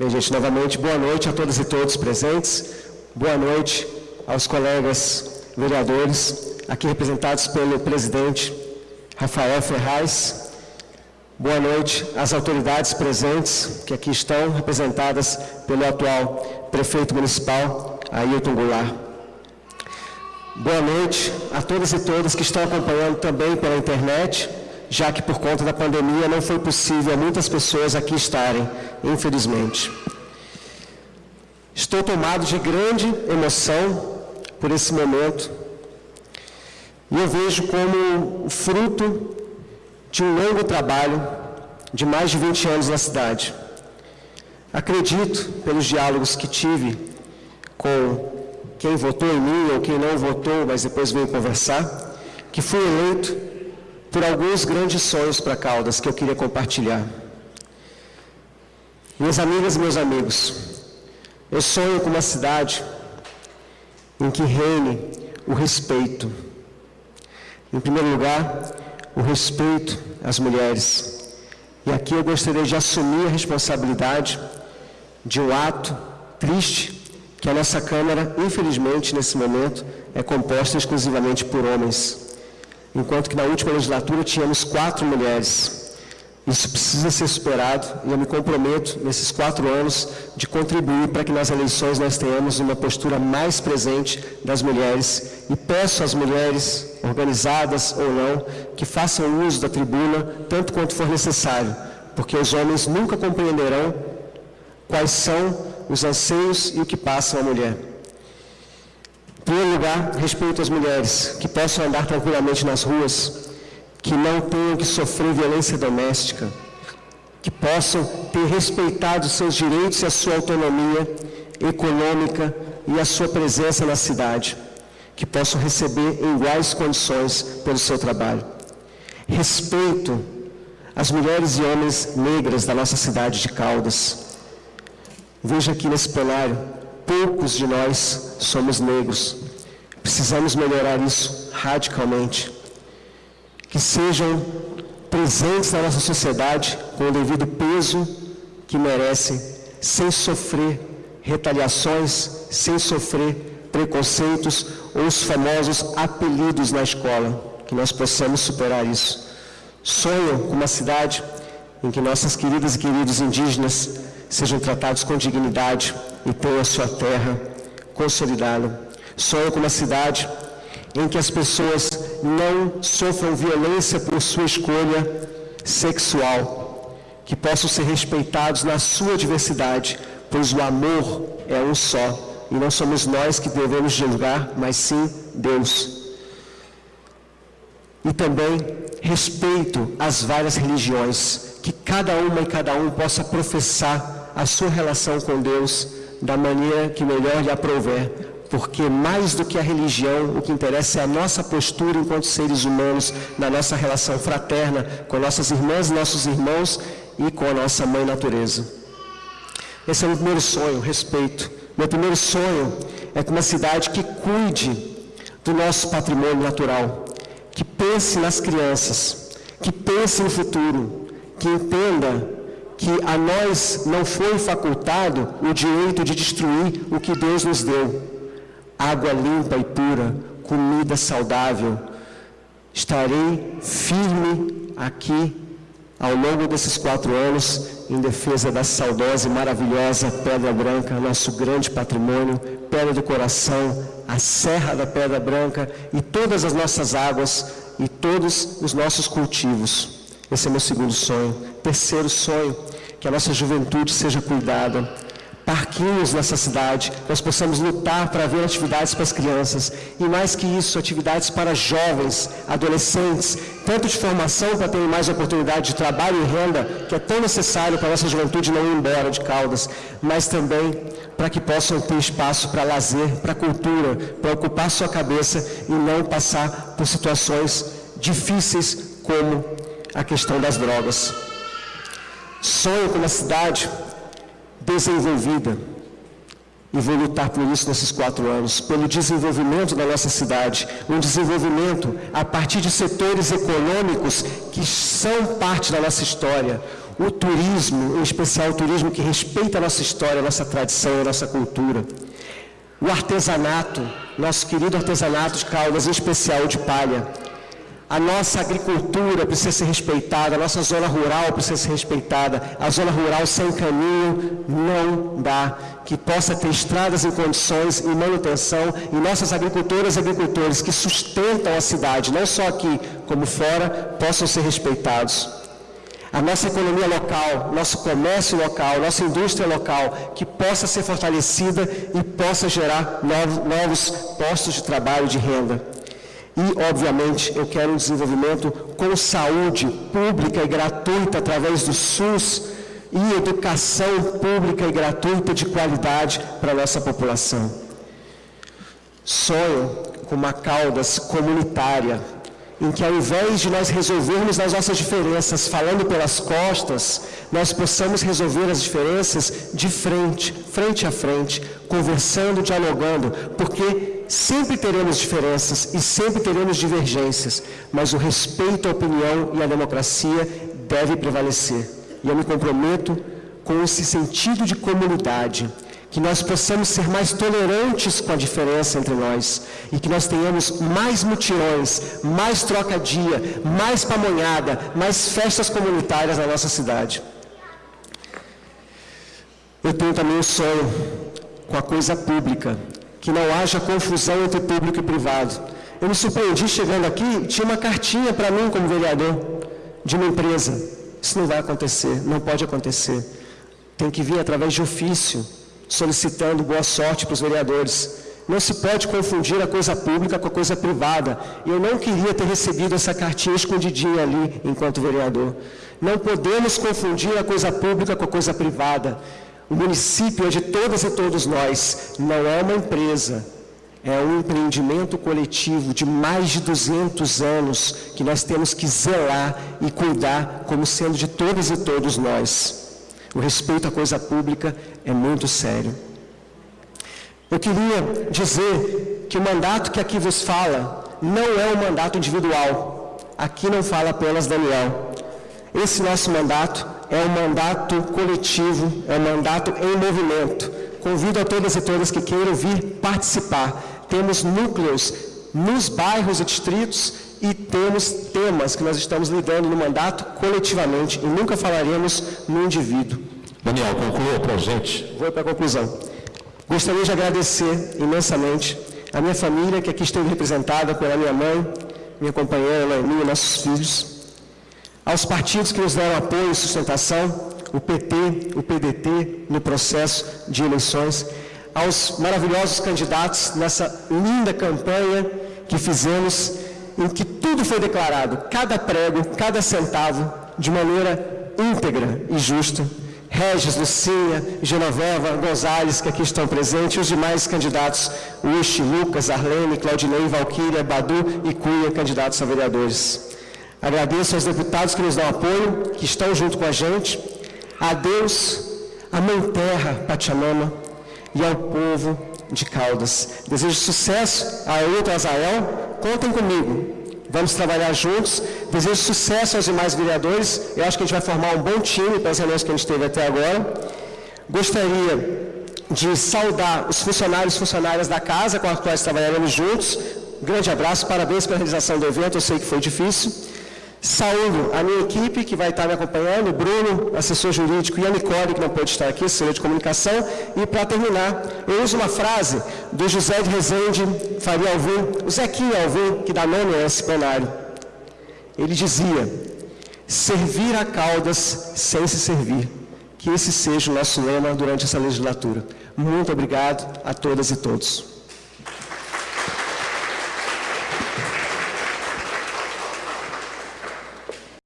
Bem, gente, novamente, boa noite a todas e todos presentes. Boa noite aos colegas vereadores, aqui representados pelo presidente Rafael Ferraz. Boa noite às autoridades presentes, que aqui estão representadas pelo atual prefeito municipal, Ailton Goulart. Boa noite a todas e todas que estão acompanhando também pela internet, já que por conta da pandemia não foi possível muitas pessoas aqui estarem, infelizmente. Estou tomado de grande emoção por esse momento e eu vejo como fruto de um longo trabalho de mais de 20 anos na cidade. Acredito, pelos diálogos que tive com quem votou em mim ou quem não votou, mas depois veio conversar, que fui eleito por alguns grandes sonhos para Caldas que eu queria compartilhar. Minhas amigas e meus amigos, eu sonho com uma cidade em que reine o respeito. Em primeiro lugar, o respeito às mulheres. E aqui eu gostaria de assumir a responsabilidade de um ato triste que a nossa Câmara, infelizmente, nesse momento, é composta exclusivamente por homens. Enquanto que na última legislatura tínhamos quatro mulheres. Isso precisa ser superado e eu me comprometo, nesses quatro anos, de contribuir para que nas eleições nós tenhamos uma postura mais presente das mulheres e peço às mulheres, organizadas ou não, que façam uso da tribuna tanto quanto for necessário, porque os homens nunca compreenderão quais são os anseios e o que passa a mulher. Primeiro lugar, respeito às mulheres, que possam andar tranquilamente nas ruas, que não tenham que sofrer violência doméstica, que possam ter respeitado seus direitos e a sua autonomia econômica e a sua presença na cidade, que possam receber em iguais condições pelo seu trabalho. Respeito às mulheres e homens negras da nossa cidade de Caldas. Veja aqui nesse plenário, poucos de nós somos negros. Precisamos melhorar isso radicalmente que sejam presentes na nossa sociedade com o devido peso que merecem, sem sofrer retaliações, sem sofrer preconceitos ou os famosos apelidos na escola, que nós possamos superar isso. Sonho com uma cidade em que nossas queridas e queridos indígenas sejam tratados com dignidade e tenham a sua terra consolidada. Sonho com uma cidade em que as pessoas não sofram violência por sua escolha sexual, que possam ser respeitados na sua diversidade, pois o amor é um só, e não somos nós que devemos julgar, mas sim Deus. E também respeito às várias religiões, que cada uma e cada um possa professar a sua relação com Deus da maneira que melhor lhe aprouver, porque mais do que a religião, o que interessa é a nossa postura enquanto seres humanos, na nossa relação fraterna com nossas irmãs e nossos irmãos e com a nossa mãe natureza. Esse é o meu primeiro sonho, respeito. Meu primeiro sonho é com uma cidade que cuide do nosso patrimônio natural, que pense nas crianças, que pense no futuro, que entenda que a nós não foi facultado o direito de destruir o que Deus nos deu água limpa e pura, comida saudável. Estarei firme aqui ao longo desses quatro anos em defesa da saudosa e maravilhosa Pedra Branca, nosso grande patrimônio, Pedra do Coração, a Serra da Pedra Branca e todas as nossas águas e todos os nossos cultivos. Esse é meu segundo sonho. Terceiro sonho, que a nossa juventude seja cuidada parquinhos nessa cidade, nós possamos lutar para ver atividades para as crianças e mais que isso, atividades para jovens, adolescentes, tanto de formação para terem mais oportunidade de trabalho e renda, que é tão necessário para a nossa juventude não ir embora de Caldas, mas também para que possam ter espaço para lazer, para cultura, para ocupar sua cabeça e não passar por situações difíceis como a questão das drogas. Sonho com uma cidade desenvolvida, E vou lutar por isso nesses quatro anos, pelo desenvolvimento da nossa cidade, um desenvolvimento a partir de setores econômicos que são parte da nossa história. O turismo, em especial o turismo que respeita a nossa história, a nossa tradição, a nossa cultura. O artesanato, nosso querido artesanato de Caldas, em especial de palha. A nossa agricultura precisa ser respeitada, a nossa zona rural precisa ser respeitada. A zona rural sem caminho não dá. Que possa ter estradas em condições e manutenção e nossas agricultoras e agricultores que sustentam a cidade, não só aqui como fora, possam ser respeitados. A nossa economia local, nosso comércio local, nossa indústria local, que possa ser fortalecida e possa gerar novos, postos de trabalho, de renda. E, obviamente, eu quero um desenvolvimento com saúde pública e gratuita através do SUS e educação pública e gratuita de qualidade para a nossa população. Sonho com uma Caldas comunitária, em que ao invés de nós resolvermos as nossas diferenças falando pelas costas, nós possamos resolver as diferenças de frente, frente a frente, conversando, dialogando, porque sempre teremos diferenças e sempre teremos divergências, mas o respeito à opinião e à democracia deve prevalecer. E eu me comprometo com esse sentido de comunidade que nós possamos ser mais tolerantes com a diferença entre nós e que nós tenhamos mais mutirões, mais troca-dia, mais pamonhada, mais festas comunitárias na nossa cidade. Eu tenho também um sonho com a coisa pública, que não haja confusão entre público e privado. Eu me surpreendi chegando aqui, tinha uma cartinha para mim como vereador de uma empresa. Isso não vai acontecer, não pode acontecer. Tem que vir através de ofício solicitando boa sorte para os vereadores. Não se pode confundir a coisa pública com a coisa privada. Eu não queria ter recebido essa cartinha escondidinha ali, enquanto vereador. Não podemos confundir a coisa pública com a coisa privada. O município é de todas e todos nós, não é uma empresa. É um empreendimento coletivo de mais de 200 anos que nós temos que zelar e cuidar como sendo de todas e todos nós. O respeito à coisa pública é muito sério. Eu queria dizer que o mandato que aqui vos fala não é um mandato individual. Aqui não fala apenas Daniel. Esse nosso mandato é um mandato coletivo, é um mandato em movimento. Convido a todas e todas que queiram vir participar. Temos núcleos nos bairros e distritos e temos temas que nós estamos lidando no mandato coletivamente e nunca falaremos no indivíduo. Daniel, conclua para a gente. Vou para a conclusão. Gostaria de agradecer imensamente a minha família, que aqui esteve representada pela minha mãe, minha companheira e nossos filhos, aos partidos que nos deram apoio e sustentação, o PT, o PDT, no processo de eleições, aos maravilhosos candidatos nessa linda campanha que fizemos em que tudo foi declarado, cada prego, cada centavo, de maneira íntegra e justa. Regis, Lucinha, Genoveva, Gonzalez, que aqui estão presentes, e os demais candidatos, Uchi, Lucas, Arlene, Claudinei, Valquíria, Badu e Cunha, candidatos a vereadores. Agradeço aos deputados que nos dão apoio, que estão junto com a gente, a Deus, a Mãe Terra, Pachamama, e ao povo de Caldas. Desejo sucesso a Ailton Azael, contem comigo. Vamos trabalhar juntos. Desejo sucesso aos demais vereadores. Eu acho que a gente vai formar um bom time para as reuniões que a gente teve até agora. Gostaria de saudar os funcionários e funcionárias da casa com as quais trabalharemos juntos. Um grande abraço, parabéns pela realização do evento, eu sei que foi difícil. Saúdo a minha equipe que vai estar me acompanhando, o Bruno, assessor jurídico, e a Nicole, que não pode estar aqui, assessora de comunicação. E para terminar, eu uso uma frase do José de Rezende Faria Alvim, o Zequinha Alvim, que dá nome a esse plenário. Ele dizia, servir a caudas sem se servir. Que esse seja o nosso lema durante essa legislatura. Muito obrigado a todas e todos.